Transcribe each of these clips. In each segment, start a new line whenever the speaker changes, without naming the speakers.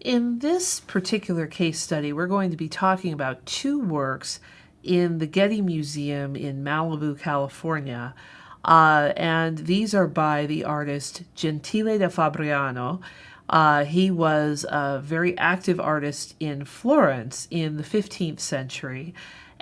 In this particular case study, we're going to be talking about two works in the Getty Museum in Malibu, California. Uh, and these are by the artist Gentile da Fabriano. Uh, he was a very active artist in Florence in the 15th century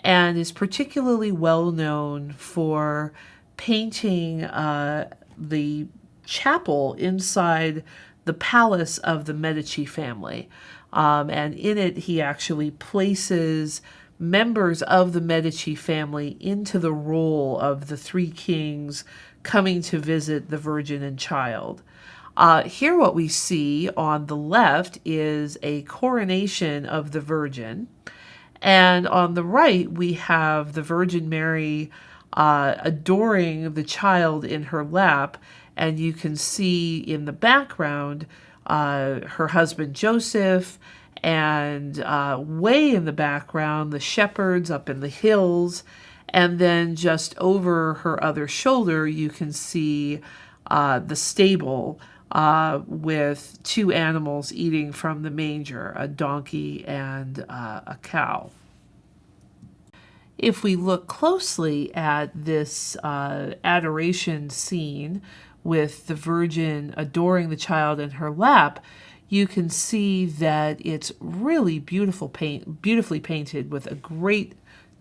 and is particularly well known for painting uh, the chapel inside the palace of the Medici family. Um, and in it, he actually places members of the Medici family into the role of the three kings coming to visit the Virgin and Child. Uh, here, what we see on the left is a coronation of the Virgin. And on the right, we have the Virgin Mary uh, adoring the child in her lap and you can see in the background uh, her husband Joseph, and uh, way in the background the shepherds up in the hills, and then just over her other shoulder you can see uh, the stable uh, with two animals eating from the manger, a donkey and uh, a cow. If we look closely at this uh, adoration scene, with the Virgin adoring the child in her lap, you can see that it's really beautiful paint, beautifully painted with a great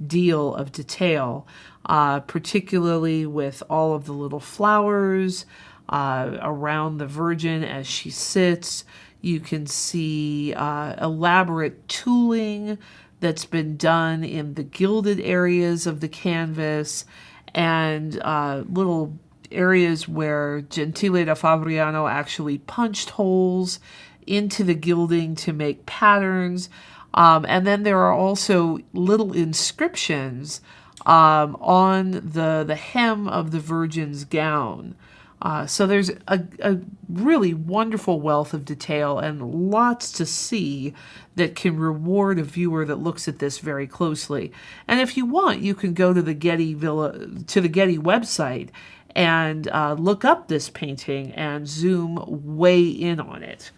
deal of detail, uh, particularly with all of the little flowers uh, around the Virgin as she sits. You can see uh, elaborate tooling that's been done in the gilded areas of the canvas and uh, little areas where Gentile da Fabriano actually punched holes into the gilding to make patterns. Um, and then there are also little inscriptions um, on the, the hem of the Virgin's gown. Uh, so there's a, a, really wonderful wealth of detail and lots to see that can reward a viewer that looks at this very closely. And if you want, you can go to the Getty Villa to the Getty website and uh, look up this painting and zoom way in on it.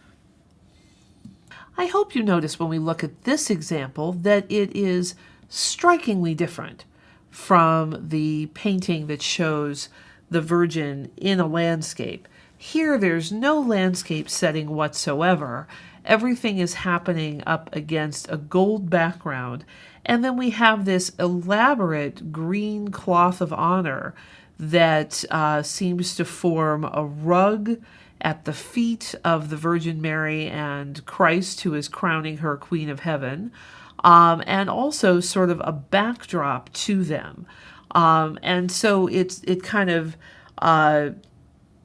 I hope you notice when we look at this example that it is strikingly different from the painting that shows the Virgin in a landscape. Here there's no landscape setting whatsoever. Everything is happening up against a gold background. And then we have this elaborate green cloth of honor that uh, seems to form a rug at the feet of the Virgin Mary and Christ, who is crowning her Queen of Heaven, um, and also sort of a backdrop to them. Um, and so it's it kind of uh,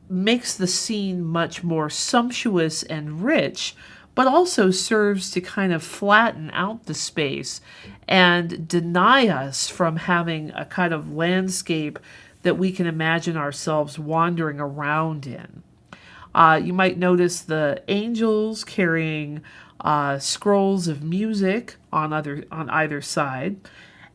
makes the scene much more sumptuous and rich, but also serves to kind of flatten out the space and deny us from having a kind of landscape that we can imagine ourselves wandering around in. Uh, you might notice the angels carrying uh, scrolls of music on other on either side.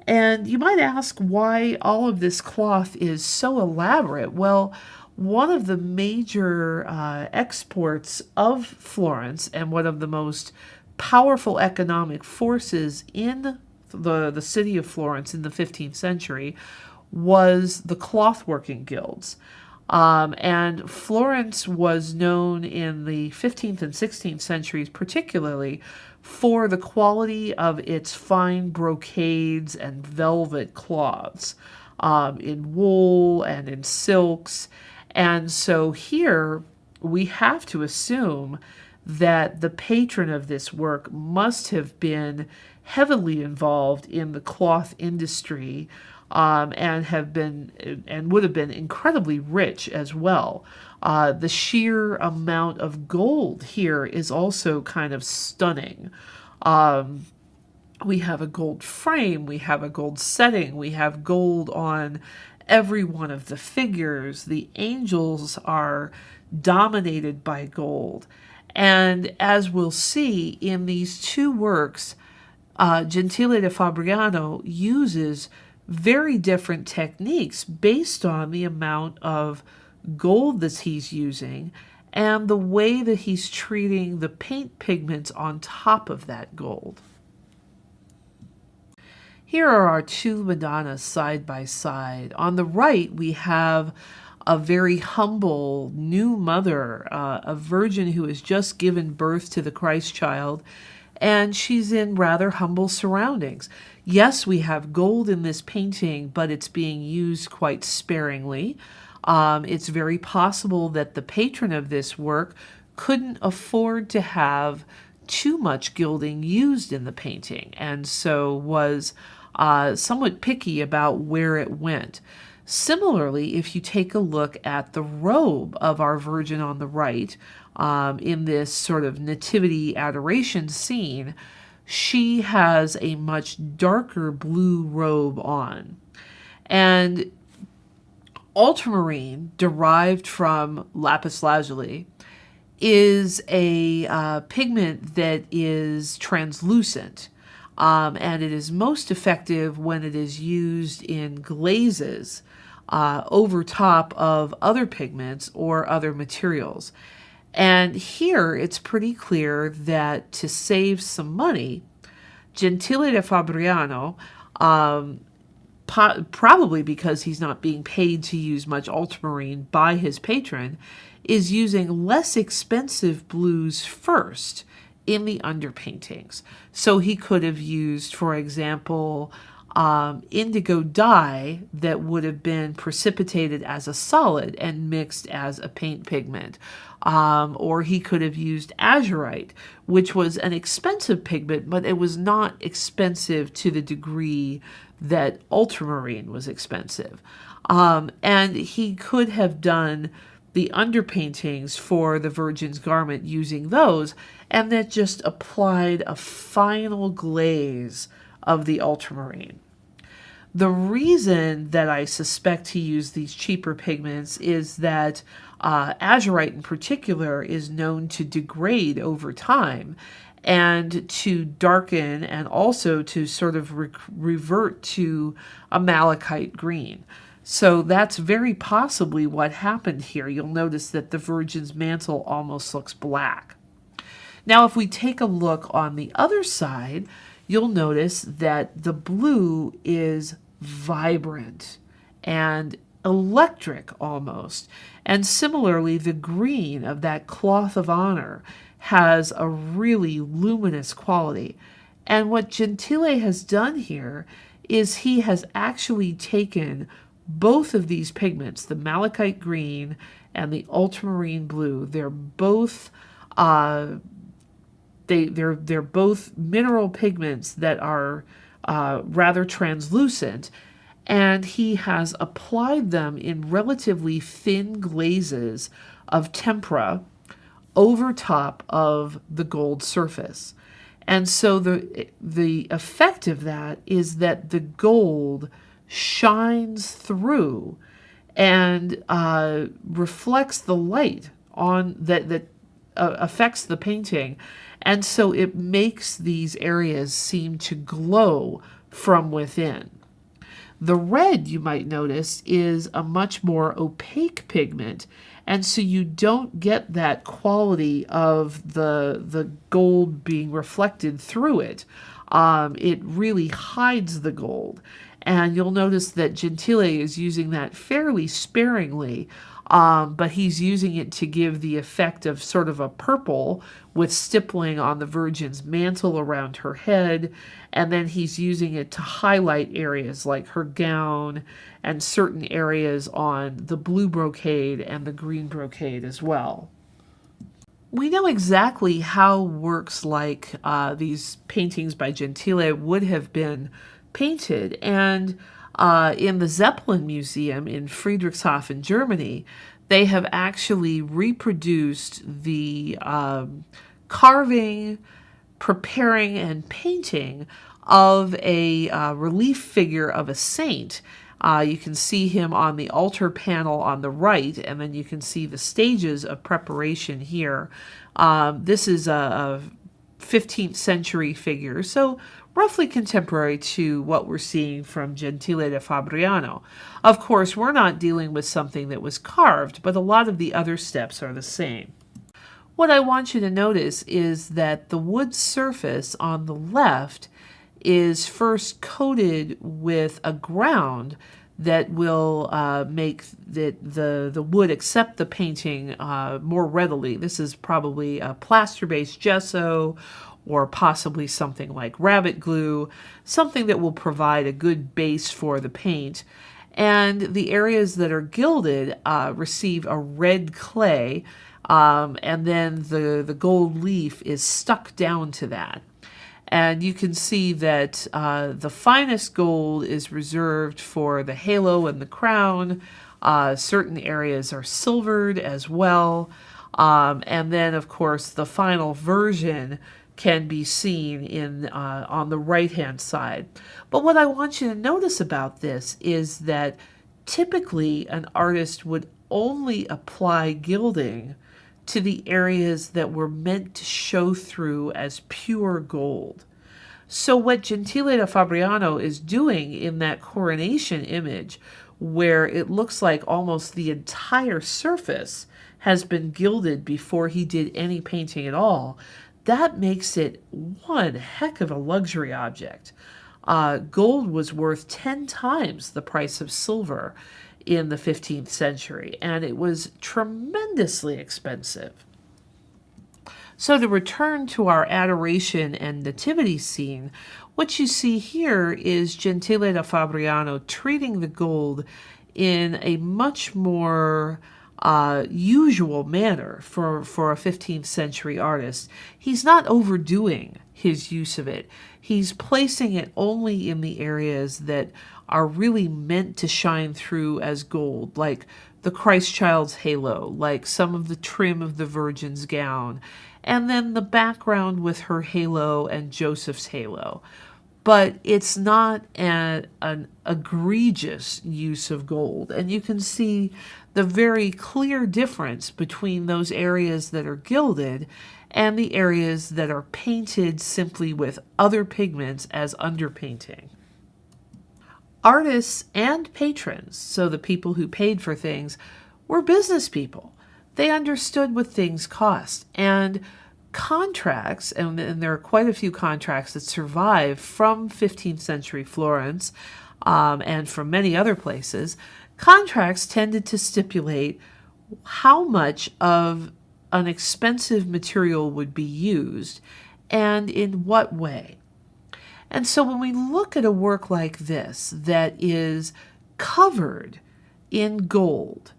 And you might ask why all of this cloth is so elaborate. Well, one of the major uh, exports of Florence and one of the most powerful economic forces in the, the city of Florence in the 15th century was the clothworking guilds. Um, and Florence was known in the 15th and 16th centuries, particularly for the quality of its fine brocades and velvet cloths um, in wool and in silks. And so here we have to assume that the patron of this work must have been heavily involved in the cloth industry um, and have been and would have been incredibly rich as well. Uh, the sheer amount of gold here is also kind of stunning. Um, we have a gold frame, we have a gold setting, we have gold on every one of the figures. The angels are dominated by gold. And as we'll see in these two works, uh, Gentile da Fabriano uses very different techniques based on the amount of gold that he's using and the way that he's treating the paint pigments on top of that gold. Here are our two Madonnas side by side. On the right, we have a very humble new mother, uh, a virgin who has just given birth to the Christ child, and she's in rather humble surroundings. Yes, we have gold in this painting, but it's being used quite sparingly. Um, it's very possible that the patron of this work couldn't afford to have too much gilding used in the painting and so was uh, somewhat picky about where it went. Similarly, if you take a look at the robe of our Virgin on the right um, in this sort of nativity adoration scene, she has a much darker blue robe on. And ultramarine, derived from lapis lazuli, is a uh, pigment that is translucent. Um, and it is most effective when it is used in glazes uh, over top of other pigments or other materials. And here it's pretty clear that to save some money, Gentile da Fabriano, um, probably because he's not being paid to use much ultramarine by his patron, is using less expensive blues first in the underpaintings. So he could have used, for example, um, indigo dye that would have been precipitated as a solid and mixed as a paint pigment. Um, or he could have used azurite, which was an expensive pigment, but it was not expensive to the degree that ultramarine was expensive. Um, and he could have done the underpaintings for the Virgin's garment using those, and then just applied a final glaze of the ultramarine. The reason that I suspect he used these cheaper pigments is that uh, azurite in particular is known to degrade over time and to darken and also to sort of re revert to a malachite green. So that's very possibly what happened here. You'll notice that the Virgin's mantle almost looks black. Now, if we take a look on the other side, you'll notice that the blue is vibrant and electric almost. And similarly, the green of that cloth of honor has a really luminous quality. And what Gentile has done here is he has actually taken both of these pigments, the malachite green and the ultramarine blue, they're both uh, they they're they're both mineral pigments that are uh, rather translucent, and he has applied them in relatively thin glazes of tempera over top of the gold surface. And so the, the effect of that is that the gold shines through and uh, reflects the light on that, that uh, affects the painting and so it makes these areas seem to glow from within. The red, you might notice, is a much more opaque pigment, and so you don't get that quality of the, the gold being reflected through it. Um, it really hides the gold. And you'll notice that Gentile is using that fairly sparingly um, but he's using it to give the effect of sort of a purple with stippling on the Virgin's mantle around her head, and then he's using it to highlight areas like her gown and certain areas on the blue brocade and the green brocade as well. We know exactly how works like uh, these paintings by Gentile would have been painted, and uh, in the Zeppelin Museum in Friedrichshafen, Germany, they have actually reproduced the um, carving, preparing, and painting of a uh, relief figure of a saint. Uh, you can see him on the altar panel on the right, and then you can see the stages of preparation here. Um, this is a, a 15th century figure, so roughly contemporary to what we're seeing from Gentile da Fabriano. Of course, we're not dealing with something that was carved, but a lot of the other steps are the same. What I want you to notice is that the wood surface on the left is first coated with a ground that will uh, make the, the, the wood accept the painting uh, more readily. This is probably a plaster-based gesso or possibly something like rabbit glue, something that will provide a good base for the paint. And the areas that are gilded uh, receive a red clay, um, and then the, the gold leaf is stuck down to that. And you can see that uh, the finest gold is reserved for the halo and the crown. Uh, certain areas are silvered as well. Um, and then, of course, the final version can be seen in uh, on the right hand side. But what I want you to notice about this is that typically an artist would only apply gilding to the areas that were meant to show through as pure gold. So what Gentile da Fabriano is doing in that coronation image, where it looks like almost the entire surface has been gilded before he did any painting at all, that makes it one heck of a luxury object. Uh, gold was worth 10 times the price of silver in the 15th century, and it was tremendously expensive. So to return to our adoration and nativity scene, what you see here is Gentile da Fabriano treating the gold in a much more uh, usual manner for, for a 15th century artist. He's not overdoing his use of it. He's placing it only in the areas that are really meant to shine through as gold, like the Christ child's halo, like some of the trim of the Virgin's gown, and then the background with her halo and Joseph's halo. But it's not an, an egregious use of gold. And you can see the very clear difference between those areas that are gilded and the areas that are painted simply with other pigments as underpainting. Artists and patrons, so the people who paid for things, were business people. They understood what things cost. And contracts, and, and there are quite a few contracts that survive from 15th century Florence um, and from many other places, contracts tended to stipulate how much of an expensive material would be used and in what way. And so when we look at a work like this that is covered in gold,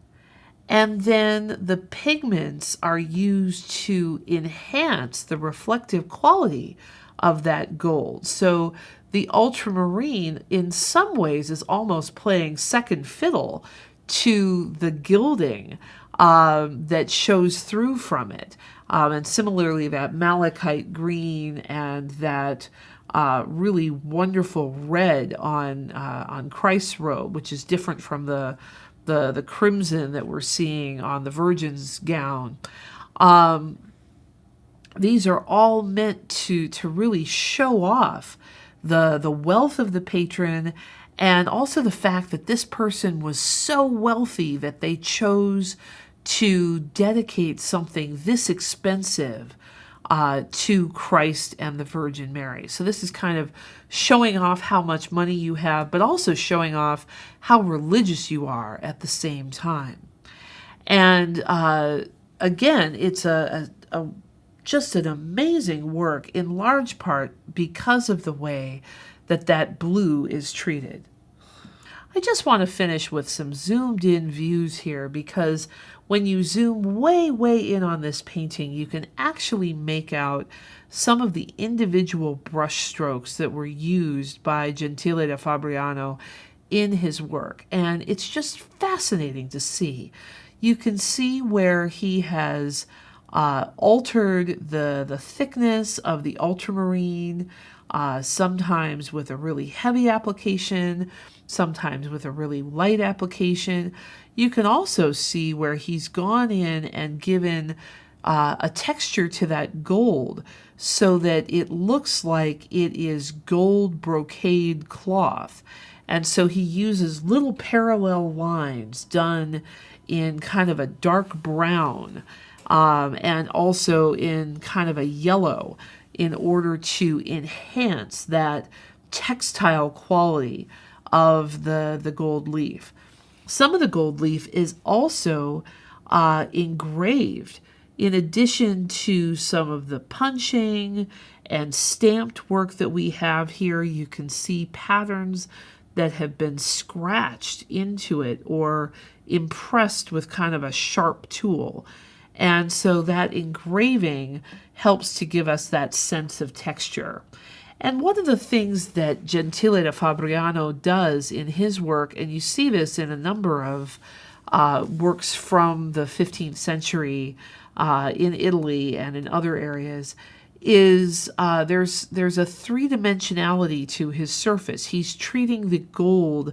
and then the pigments are used to enhance the reflective quality of that gold. So the ultramarine, in some ways, is almost playing second fiddle to the gilding um, that shows through from it. Um, and similarly, that malachite green and that uh, really wonderful red on uh, on Christ's robe, which is different from the the the crimson that we're seeing on the Virgin's gown. Um, these are all meant to to really show off the the wealth of the patron and also the fact that this person was so wealthy that they chose to dedicate something this expensive uh, to Christ and the Virgin Mary. So this is kind of showing off how much money you have, but also showing off how religious you are at the same time. And uh, again, it's a, a, a just an amazing work in large part because of the way that that blue is treated. I just want to finish with some zoomed in views here because when you zoom way, way in on this painting, you can actually make out some of the individual brush strokes that were used by Gentile da Fabriano in his work. And it's just fascinating to see. You can see where he has uh, altered the, the thickness of the ultramarine, uh, sometimes with a really heavy application, sometimes with a really light application. You can also see where he's gone in and given uh, a texture to that gold so that it looks like it is gold brocade cloth. And so he uses little parallel lines done in kind of a dark brown um, and also in kind of a yellow in order to enhance that textile quality of the, the gold leaf. Some of the gold leaf is also uh, engraved in addition to some of the punching and stamped work that we have here. You can see patterns that have been scratched into it or impressed with kind of a sharp tool. And so that engraving helps to give us that sense of texture. And one of the things that Gentile da Fabriano does in his work, and you see this in a number of uh, works from the 15th century uh, in Italy and in other areas, is uh, there's there's a three dimensionality to his surface. He's treating the gold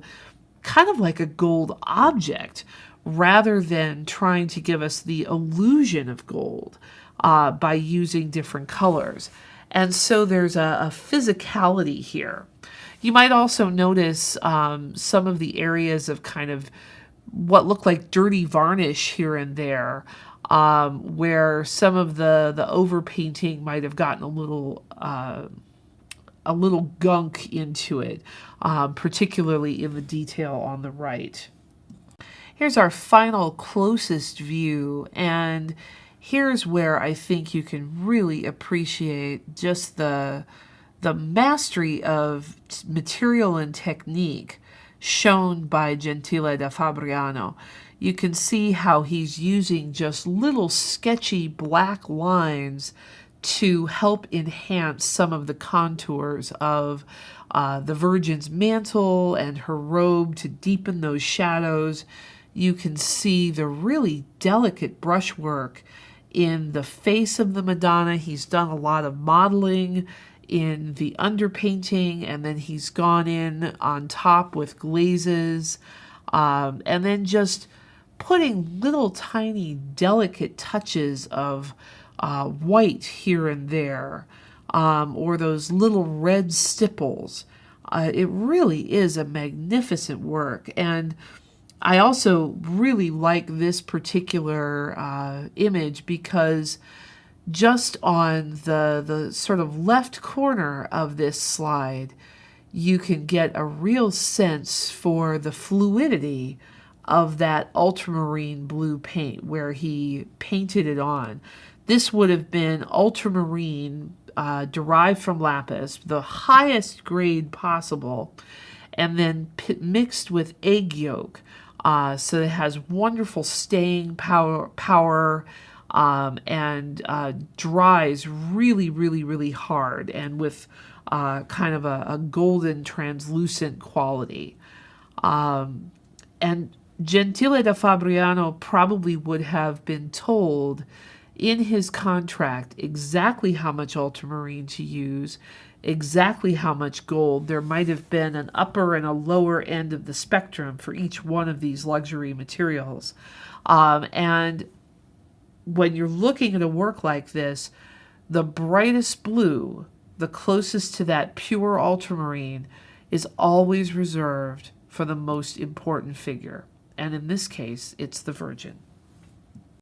kind of like a gold object rather than trying to give us the illusion of gold uh, by using different colors. And so there's a, a physicality here. You might also notice um, some of the areas of kind of what look like dirty varnish here and there, um, where some of the the overpainting might have gotten a little uh, a little gunk into it, um, particularly in the detail on the right. Here's our final closest view, and here's where I think you can really appreciate just the the mastery of material and technique shown by Gentile da Fabriano. You can see how he's using just little sketchy black lines to help enhance some of the contours of uh, the Virgin's mantle and her robe to deepen those shadows. You can see the really delicate brushwork in the face of the Madonna. He's done a lot of modeling in the underpainting, and then he's gone in on top with glazes, um, and then just putting little tiny delicate touches of uh, white here and there, um, or those little red stipples. Uh, it really is a magnificent work, and I also really like this particular uh, image because just on the, the sort of left corner of this slide, you can get a real sense for the fluidity of that ultramarine blue paint where he painted it on. This would have been ultramarine uh, derived from lapis, the highest grade possible, and then mixed with egg yolk. Uh, so it has wonderful staying power, power um, and uh, dries really, really, really hard and with uh, kind of a, a, golden translucent quality. Um, and Gentile da Fabriano probably would have been told in his contract exactly how much ultramarine to use exactly how much gold. There might have been an upper and a lower end of the spectrum for each one of these luxury materials. Um, and when you're looking at a work like this, the brightest blue, the closest to that pure ultramarine, is always reserved for the most important figure. And in this case, it's the Virgin.